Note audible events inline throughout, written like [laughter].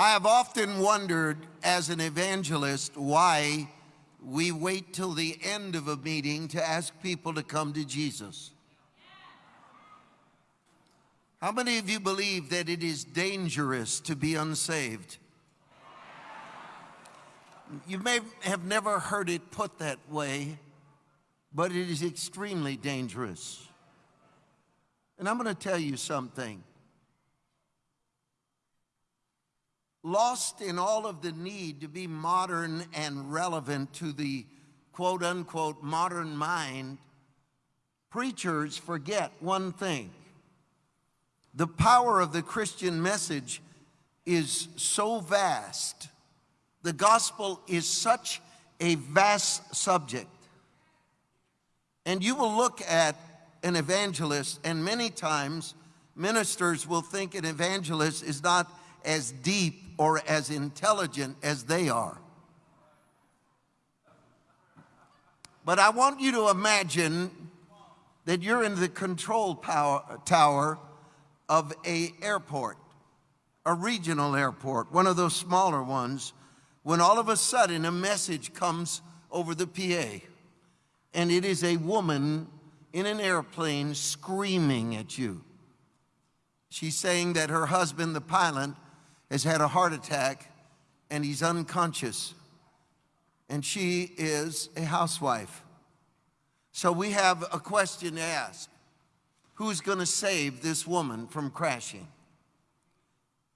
I have often wondered as an evangelist why we wait till the end of a meeting to ask people to come to Jesus. How many of you believe that it is dangerous to be unsaved? You may have never heard it put that way, but it is extremely dangerous. And I'm going to tell you something. Lost in all of the need to be modern and relevant to the quote unquote modern mind, preachers forget one thing. The power of the Christian message is so vast. The gospel is such a vast subject. And you will look at an evangelist, and many times ministers will think an evangelist is not as deep or as intelligent as they are. But I want you to imagine that you're in the control power, tower of a airport, a regional airport, one of those smaller ones, when all of a sudden a message comes over the PA and it is a woman in an airplane screaming at you. She's saying that her husband, the pilot, has had a heart attack and he's unconscious. And she is a housewife. So we have a question to ask. Who's going to save this woman from crashing?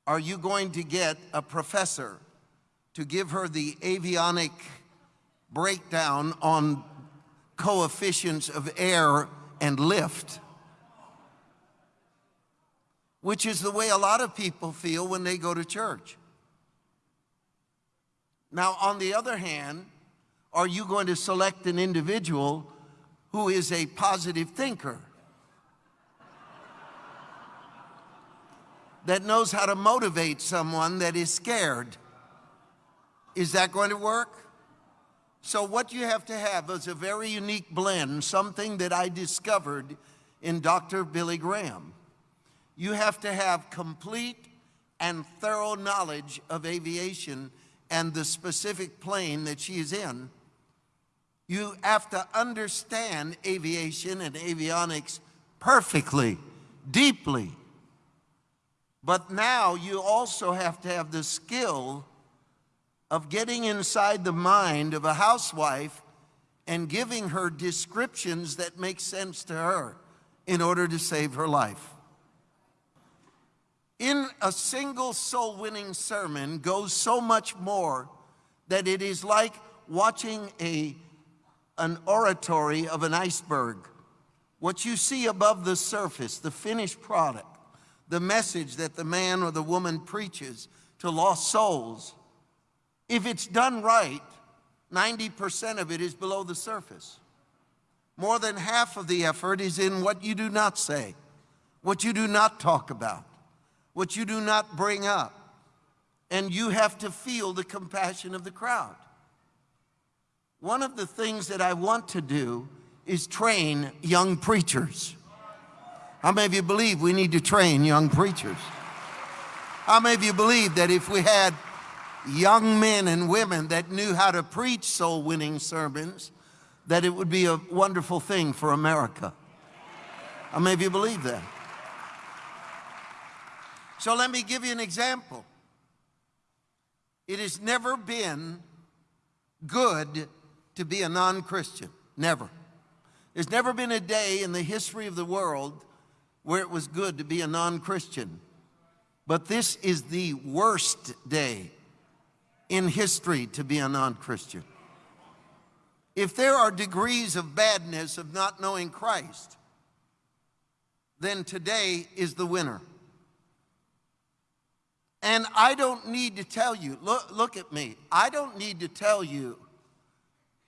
Are you going to get a professor to give her the avionic breakdown on coefficients of air and lift? Which is the way a lot of people feel when they go to church. Now, on the other hand, are you going to select an individual who is a positive thinker? that knows how to motivate someone that is scared. Is that going to work? So what you have to have is a very unique blend, something that I discovered in Dr. Billy Graham you have to have complete and thorough knowledge of aviation and the specific plane that she is in. You have to understand aviation and avionics perfectly, deeply. But now you also have to have the skill of getting inside the mind of a housewife and giving her descriptions that make sense to her in order to save her life in a single soul winning sermon goes so much more that it is like watching a, an oratory of an iceberg. What you see above the surface, the finished product, the message that the man or the woman preaches to lost souls, if it's done right, 90% of it is below the surface. More than half of the effort is in what you do not say, what you do not talk about what you do not bring up. And you have to feel the compassion of the crowd. One of the things that I want to do is train young preachers. How many of you believe we need to train young preachers? How many of you believe that if we had young men and women that knew how to preach soul winning sermons, that it would be a wonderful thing for America? How many of you believe that? So let me give you an example. It has never been good to be a non-Christian, never. There's never been a day in the history of the world where it was good to be a non-Christian. But this is the worst day in history to be a non-Christian. If there are degrees of badness of not knowing Christ, then today is the winner. And I don't need to tell you, look, look at me. I don't need to tell you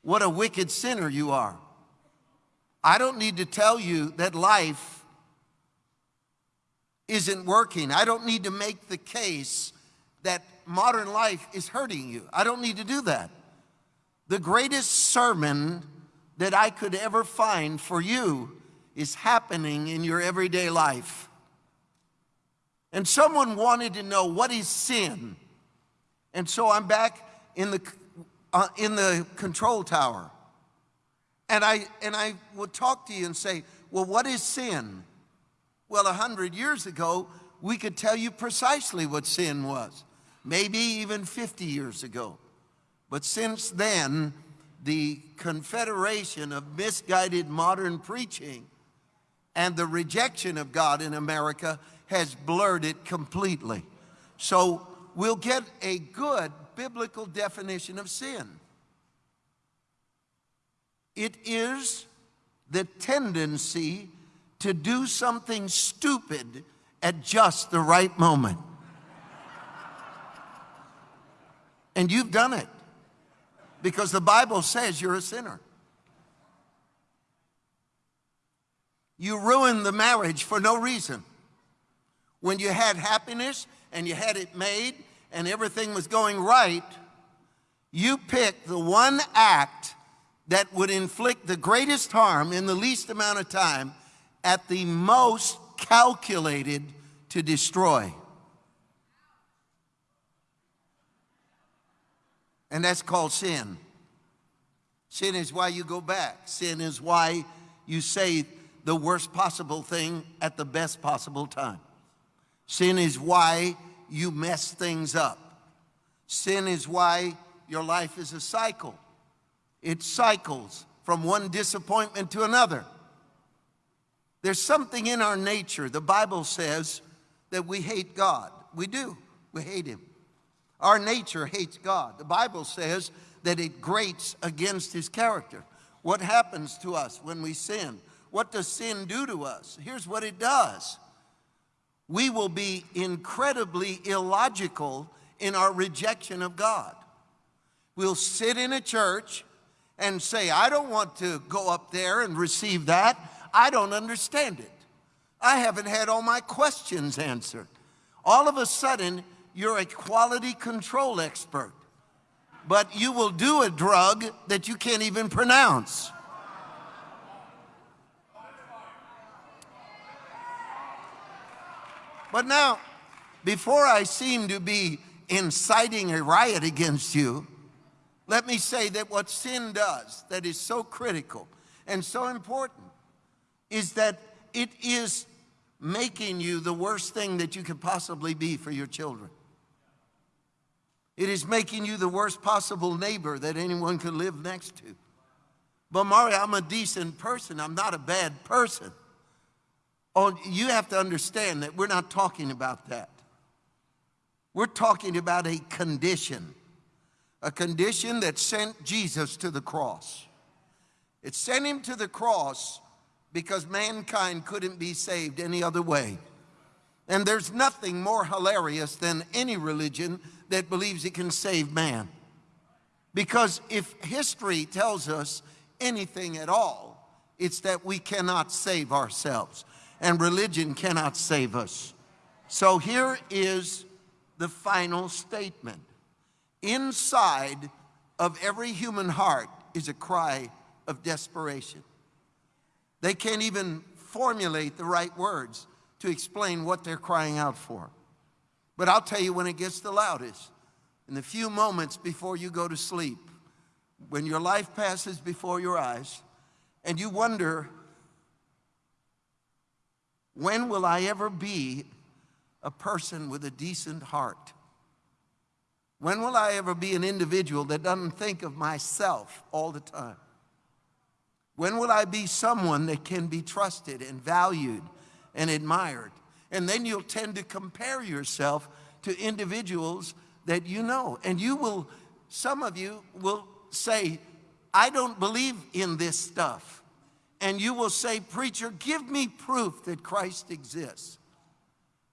what a wicked sinner you are. I don't need to tell you that life isn't working. I don't need to make the case that modern life is hurting you. I don't need to do that. The greatest sermon that I could ever find for you is happening in your everyday life and someone wanted to know what is sin. And so I'm back in the, uh, in the control tower. And I, and I would talk to you and say, well, what is sin? Well, a hundred years ago, we could tell you precisely what sin was, maybe even 50 years ago. But since then, the confederation of misguided modern preaching and the rejection of God in America has blurred it completely. So we'll get a good biblical definition of sin. It is the tendency to do something stupid at just the right moment. And you've done it because the Bible says you're a sinner. You ruined the marriage for no reason. When you had happiness and you had it made and everything was going right, you picked the one act that would inflict the greatest harm in the least amount of time at the most calculated to destroy. And that's called sin. Sin is why you go back. Sin is why you say the worst possible thing at the best possible time. Sin is why you mess things up. Sin is why your life is a cycle. It cycles from one disappointment to another. There's something in our nature, the Bible says, that we hate God. We do. We hate Him. Our nature hates God. The Bible says that it grates against His character. What happens to us when we sin? What does sin do to us? Here's what it does. We will be incredibly illogical in our rejection of God. We'll sit in a church and say, I don't want to go up there and receive that. I don't understand it. I haven't had all my questions answered. All of a sudden, you're a quality control expert, but you will do a drug that you can't even pronounce. But now, before I seem to be inciting a riot against you, let me say that what sin does that is so critical and so important is that it is making you the worst thing that you could possibly be for your children. It is making you the worst possible neighbor that anyone could live next to. But Mario, I'm a decent person. I'm not a bad person. You have to understand that we're not talking about that. We're talking about a condition, a condition that sent Jesus to the cross. It sent him to the cross because mankind couldn't be saved any other way. And there's nothing more hilarious than any religion that believes it can save man. Because if history tells us anything at all, it's that we cannot save ourselves and religion cannot save us. So here is the final statement. Inside of every human heart is a cry of desperation. They can't even formulate the right words to explain what they're crying out for. But I'll tell you when it gets the loudest. In the few moments before you go to sleep, when your life passes before your eyes, and you wonder when will I ever be a person with a decent heart? When will I ever be an individual that doesn't think of myself all the time? When will I be someone that can be trusted and valued and admired? And then you'll tend to compare yourself to individuals that you know. And you will, some of you will say, I don't believe in this stuff and you will say, Preacher, give me proof that Christ exists.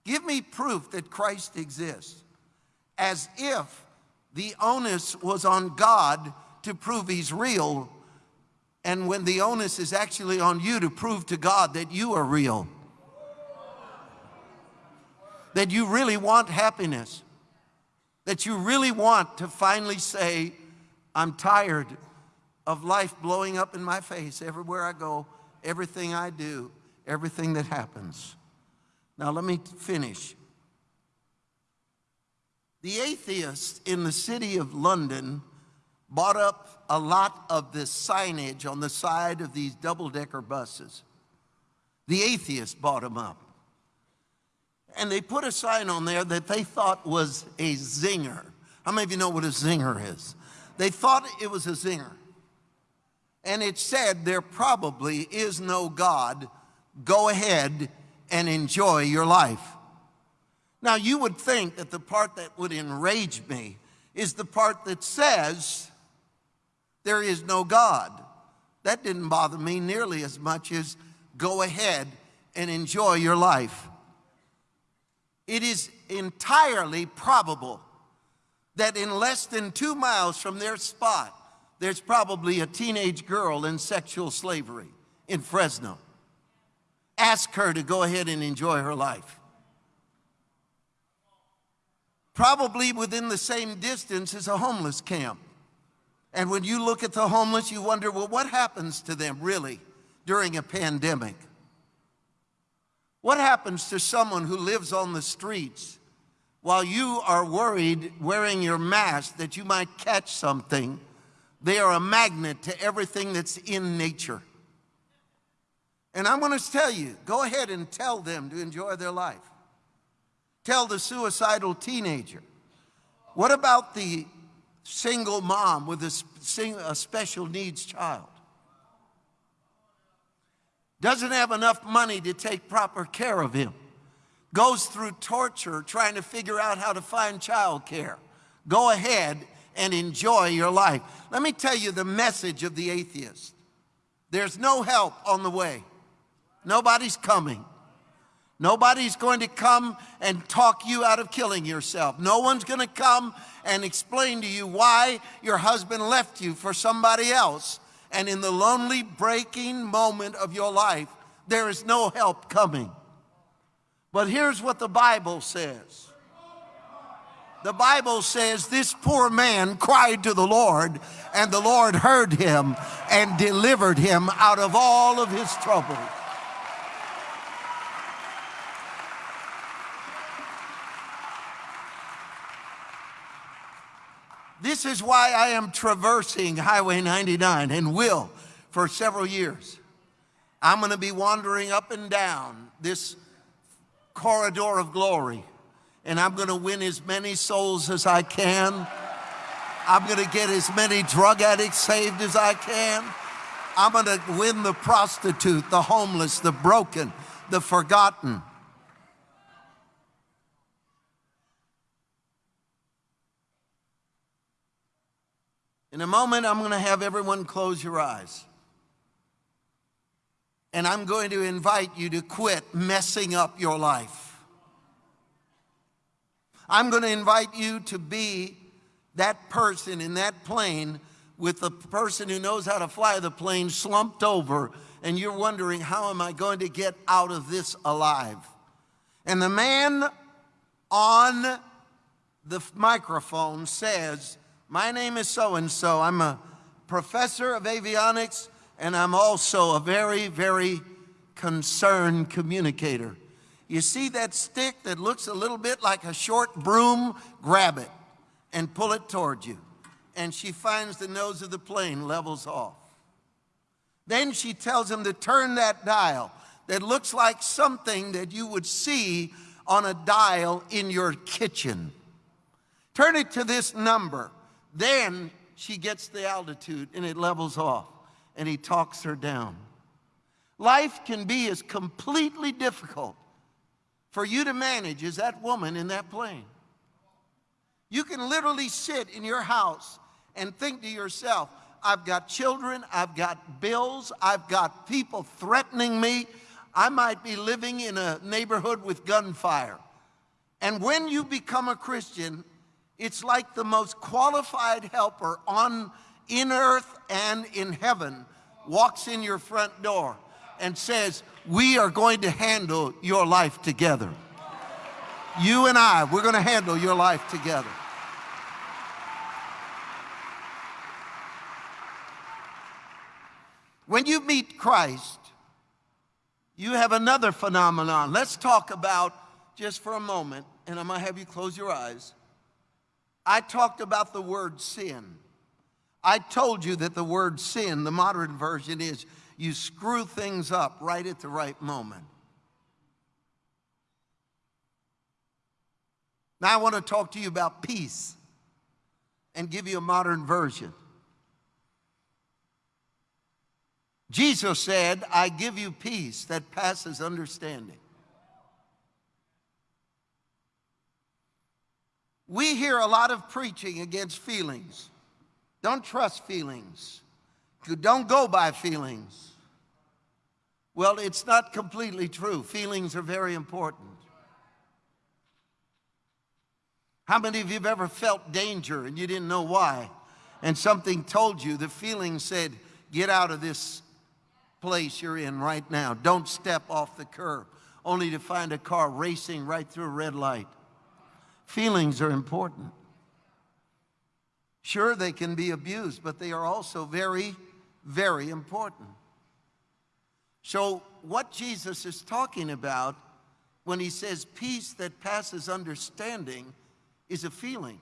Give me proof that Christ exists. As if the onus was on God to prove he's real, and when the onus is actually on you to prove to God that you are real. That you really want happiness. That you really want to finally say, I'm tired of life blowing up in my face everywhere I go, everything I do, everything that happens. Now, let me finish. The atheists in the city of London bought up a lot of this signage on the side of these double decker buses. The atheists bought them up. And they put a sign on there that they thought was a zinger. How many of you know what a zinger is? They thought it was a zinger. And it said, There probably is no God. Go ahead and enjoy your life. Now, you would think that the part that would enrage me is the part that says, There is no God. That didn't bother me nearly as much as go ahead and enjoy your life. It is entirely probable that in less than two miles from their spot, there's probably a teenage girl in sexual slavery in Fresno. Ask her to go ahead and enjoy her life. Probably within the same distance is a homeless camp. And when you look at the homeless, you wonder, well, what happens to them really during a pandemic? What happens to someone who lives on the streets while you are worried wearing your mask that you might catch something? They are a magnet to everything that's in nature. And I'm going to tell you go ahead and tell them to enjoy their life. Tell the suicidal teenager. What about the single mom with a, a special needs child? Doesn't have enough money to take proper care of him. Goes through torture trying to figure out how to find child care. Go ahead and enjoy your life. Let me tell you the message of the atheist. There's no help on the way. Nobody's coming. Nobody's going to come and talk you out of killing yourself. No one's going to come and explain to you why your husband left you for somebody else. And in the lonely, breaking moment of your life, there is no help coming. But here's what the Bible says. The Bible says this poor man cried to the Lord, and the Lord heard him and delivered him out of all of his troubles. This is why I am traversing Highway 99 and will for several years. I'm going to be wandering up and down this corridor of glory, and I'm going to win as many souls as I can. I'm going to get as many drug addicts saved as I can. I'm going to win the prostitute, the homeless, the broken, the forgotten. In a moment, I'm going to have everyone close your eyes. And I'm going to invite you to quit messing up your life. I'm going to invite you to be that person in that plane with the person who knows how to fly the plane slumped over, and you're wondering, how am I going to get out of this alive? And the man on the microphone says, my name is so and so. I'm a professor of avionics, and I'm also a very, very concerned communicator. You see that stick that looks a little bit like a short broom? Grab it and pull it toward you. And she finds the nose of the plane levels off. Then she tells him to turn that dial that looks like something that you would see on a dial in your kitchen. Turn it to this number. Then she gets the altitude and it levels off and he talks her down. Life can be as completely difficult for you to manage is that woman in that plane. You can literally sit in your house and think to yourself, I've got children, I've got bills, I've got people threatening me. I might be living in a neighborhood with gunfire. And when you become a Christian, it's like the most qualified helper on in earth and in heaven walks in your front door and says, we are going to handle your life together. You and I, we're going to handle your life together. When you meet Christ, you have another phenomenon. Let's talk about, just for a moment, and I'm going to have you close your eyes I talked about the word sin. I told you that the word sin, the modern version, is you screw things up right at the right moment. Now I want to talk to you about peace and give you a modern version. Jesus said, I give you peace that passes understanding. We hear a lot of preaching against feelings. Don't trust feelings. Don't go by feelings. Well, it's not completely true. Feelings are very important. How many of you have ever felt danger and you didn't know why? And something told you, the feeling said, get out of this place you're in right now. Don't step off the curb, only to find a car racing right through a red light. Feelings are important. Sure, they can be abused, but they are also very, very important. So, what Jesus is talking about when he says peace that passes understanding is a feeling.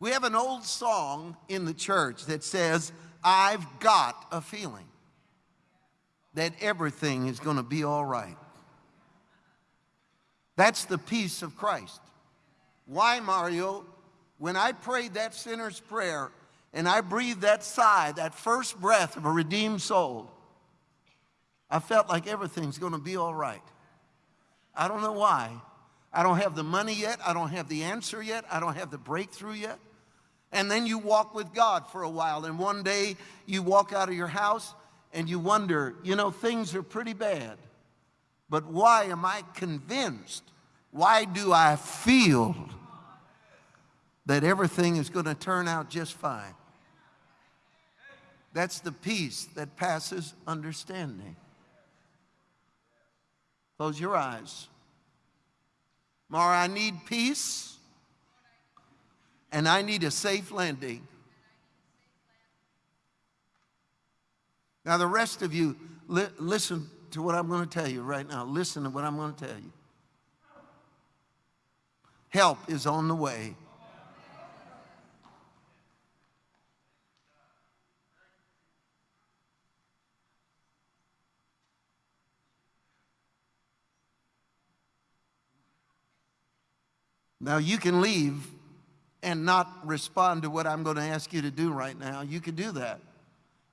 We have an old song in the church that says, I've got a feeling that everything is going to be all right. That's the peace of Christ. Why, Mario? When I prayed that sinner's prayer and I breathed that sigh, that first breath of a redeemed soul, I felt like everything's going to be all right. I don't know why. I don't have the money yet. I don't have the answer yet. I don't have the breakthrough yet. And then you walk with God for a while, and one day you walk out of your house and you wonder, you know, things are pretty bad. But why am I convinced? Why do I feel that everything is going to turn out just fine? That's the peace that passes understanding. Close your eyes. Mario, I need peace and I need a safe landing. Now, the rest of you, li listen to what I'm going to tell you right now. Listen to what I'm going to tell you. Help is on the way. Now, you can leave and not respond to what I'm going to ask you to do right now, you can do that.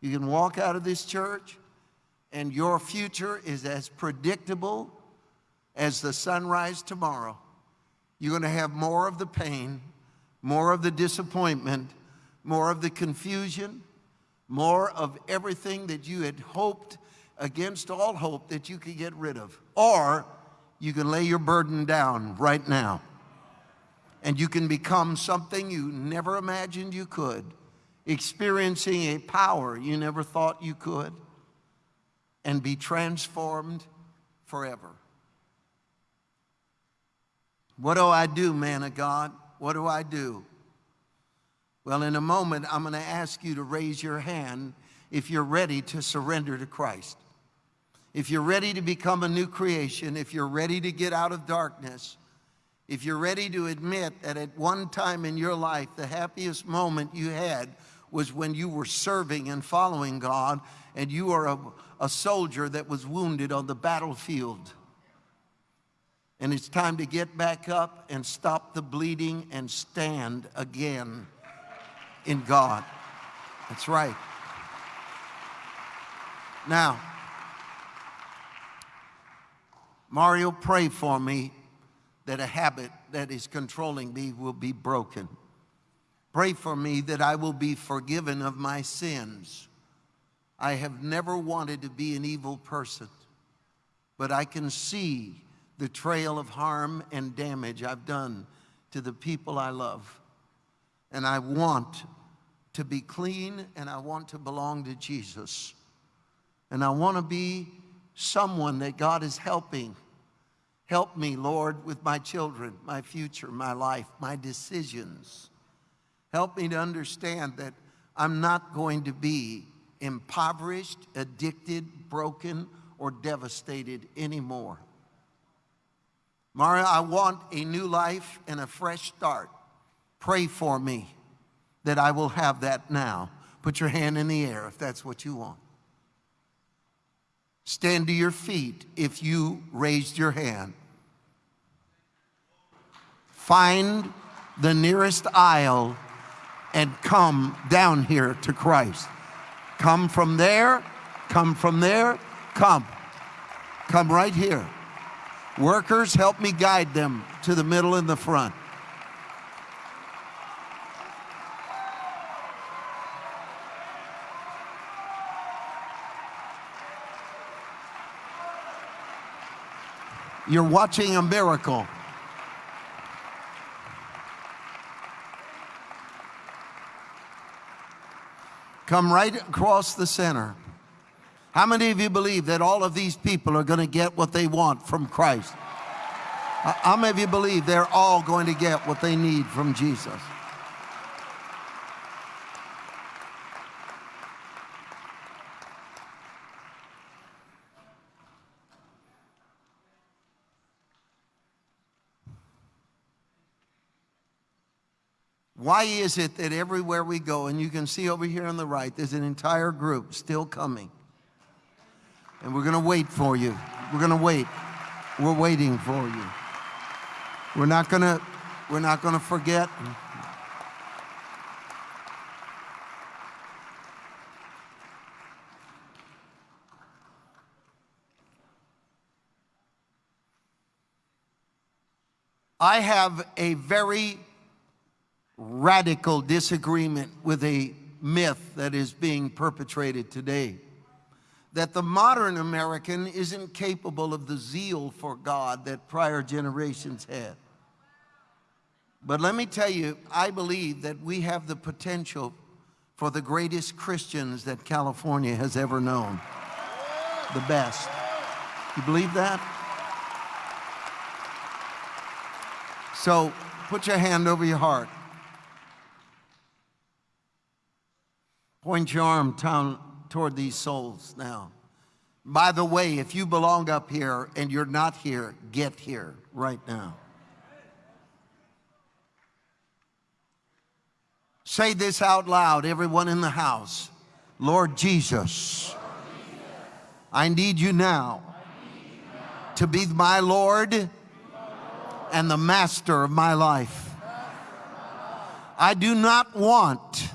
You can walk out of this church and your future is as predictable as the sunrise tomorrow. You're going to have more of the pain, more of the disappointment, more of the confusion, more of everything that you had hoped against all hope that you could get rid of. Or you can lay your burden down right now and you can become something you never imagined you could, experiencing a power you never thought you could, and be transformed forever. What do I do, man of God? What do I do? Well, in a moment, I'm going to ask you to raise your hand if you're ready to surrender to Christ. If you're ready to become a new creation, if you're ready to get out of darkness, if you're ready to admit that at one time in your life, the happiest moment you had was when you were serving and following God and you are a, a soldier that was wounded on the battlefield. And it's time to get back up and stop the bleeding and stand again in God. That's right. Now, Mario, pray for me that a habit that is controlling me will be broken. Pray for me that I will be forgiven of my sins. I have never wanted to be an evil person, but I can see the trail of harm and damage I've done to the people I love. And I want to be clean and I want to belong to Jesus. And I want to be someone that God is helping Help me, Lord, with my children, my future, my life, my decisions. Help me to understand that I'm not going to be impoverished, addicted, broken, or devastated anymore. Mario, I want a new life and a fresh start. Pray for me that I will have that now. Put your hand in the air if that's what you want. Stand to your feet if you raised your hand. Find the nearest aisle and come down here to Christ. Come from there, come from there, come. Come right here. Workers, help me guide them to the middle and the front. You're watching a miracle. Come right across the center. How many of you believe that all of these people are going to get what they want from Christ? How many of you believe they're all going to get what they need from Jesus? Why is it that everywhere we go, and you can see over here on the right, there's an entire group still coming? And we're going to wait for you. We're going to wait. We're waiting for you. We're not going to we're not going to forget. I have a very radical disagreement with a myth that is being perpetrated today that the modern American isn't capable of the zeal for God that prior generations had. But let me tell you, I believe that we have the potential for the greatest Christians that California has ever known. The best. You believe that? So put your hand over your heart. Point your arm down toward these souls now. By the way, if you belong up here and you're not here, get here right now. Say this out loud, everyone in the house. Lord Jesus, I need you now to be my Lord and the master of my life. I do not want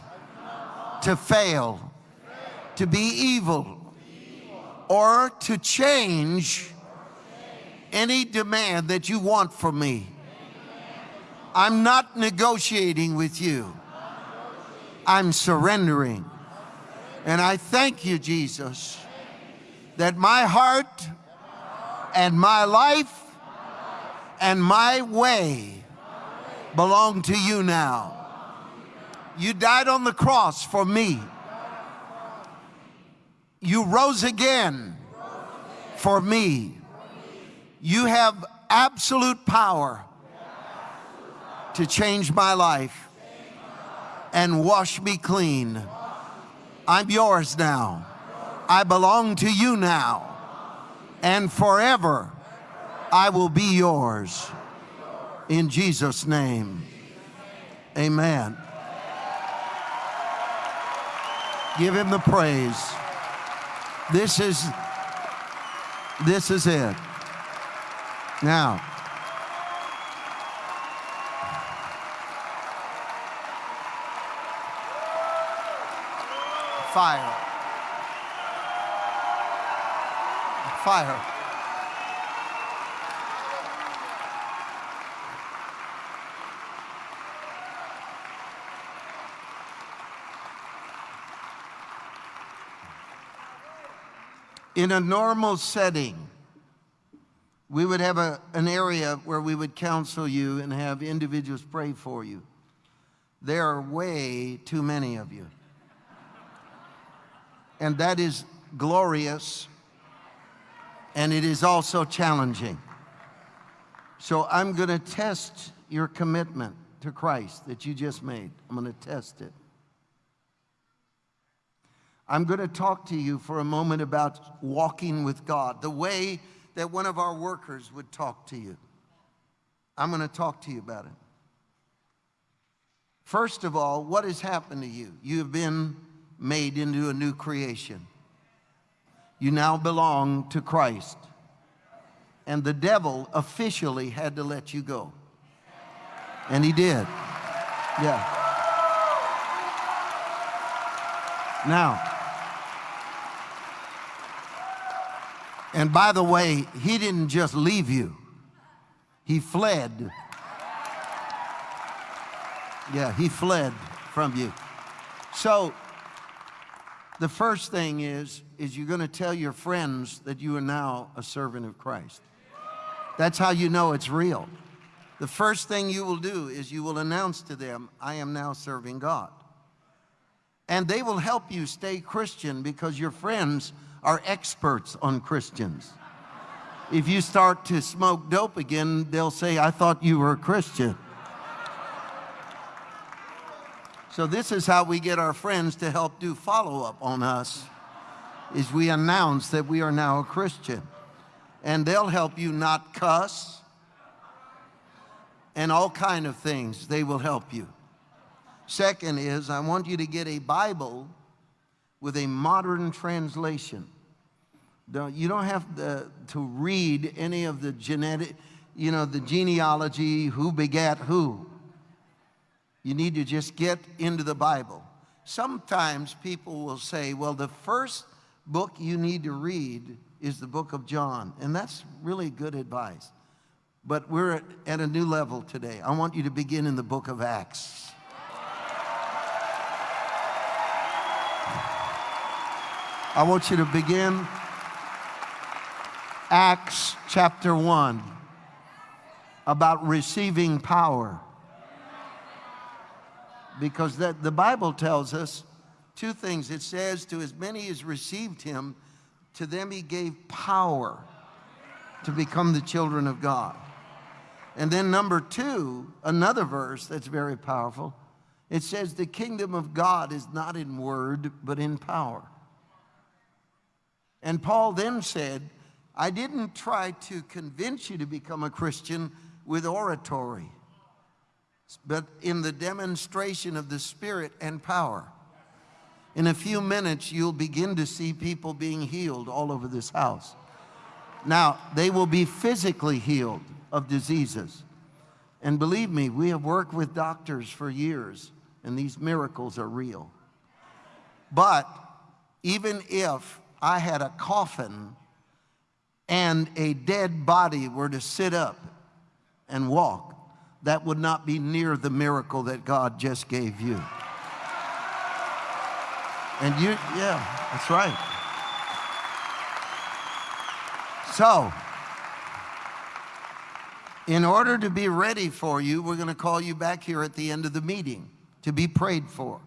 to fail, to be evil, or to change any demand that you want from me. I'm not negotiating with you. I'm surrendering. And I thank you, Jesus, that my heart and my life and my way belong to you now. You died on the cross for me. You rose again for me. You have absolute power to change my life and wash me clean. I'm yours now. I belong to you now. And forever I will be yours. In Jesus' name, amen. Give him the praise. This is, this is it. Now, fire. Fire. In a normal setting, we would have a, an area where we would counsel you and have individuals pray for you. There are way too many of you. And that is glorious, and it is also challenging. So I'm going to test your commitment to Christ that you just made. I'm going to test it. I'm going to talk to you for a moment about walking with God, the way that one of our workers would talk to you. I'm going to talk to you about it. First of all, what has happened to you? You have been made into a new creation. You now belong to Christ. And the devil officially had to let you go. And he did. Yeah. Now, and by the way, he didn't just leave you, he fled. Yeah, he fled from you. So, the first thing is, is you're going to tell your friends that you are now a servant of Christ. That's how you know it's real. The first thing you will do is you will announce to them, I am now serving God. And they will help you stay Christian because your friends are experts on Christians. If you start to smoke dope again, they'll say, I thought you were a Christian. So this is how we get our friends to help do follow-up on us, is we announce that we are now a Christian. And they'll help you not cuss, and all kind of things. They will help you. Second is, I want you to get a Bible with a modern translation. You don't have to, to read any of the genetic, you know, the genealogy, who begat who. You need to just get into the Bible. Sometimes people will say, well, the first book you need to read is the book of John. And that's really good advice. But we're at a new level today. I want you to begin in the book of Acts. I want you to begin Acts chapter 1 about receiving power. Because that, the Bible tells us two things. It says, To as many as received him, to them he gave power to become the children of God. And then number two, another verse that's very powerful. It says, the kingdom of God is not in word, but in power. And Paul then said, I didn't try to convince you to become a Christian with oratory, but in the demonstration of the Spirit and power. In a few minutes, you'll begin to see people being healed all over this house. Now, they will be physically healed of diseases. And believe me, we have worked with doctors for years, and these miracles are real. But even if I had a coffin and a dead body were to sit up and walk, that would not be near the miracle that God just gave you. And you, yeah, that's right. So, in order to be ready for you, we're going to call you back here at the end of the meeting to be prayed for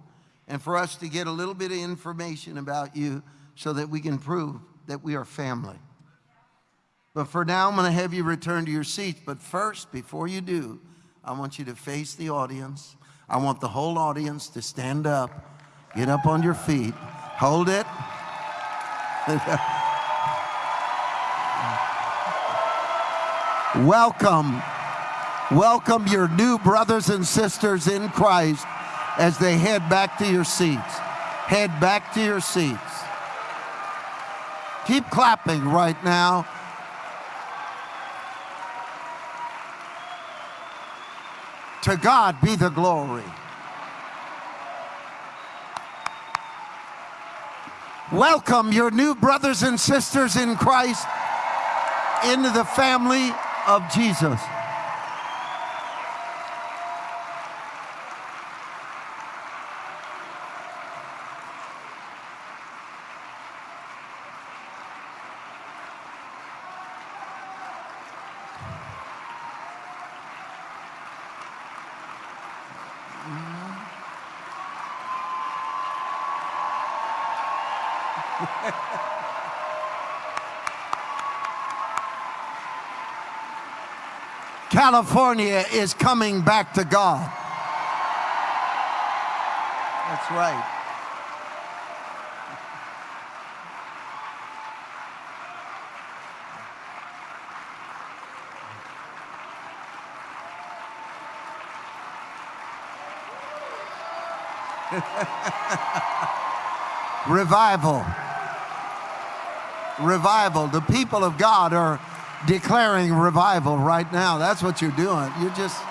and for us to get a little bit of information about you so that we can prove that we are family. But for now, I'm going to have you return to your seats. But first, before you do, I want you to face the audience. I want the whole audience to stand up, get up on your feet, hold it. Welcome, welcome your new brothers and sisters in Christ as they head back to your seats. Head back to your seats. Keep clapping right now. To God be the glory. Welcome your new brothers and sisters in Christ into the family of Jesus. Mm-hmm. California is coming back to God. That's right. [laughs] Revival. Revival. The people of God are declaring revival right now. That's what you're doing. You're just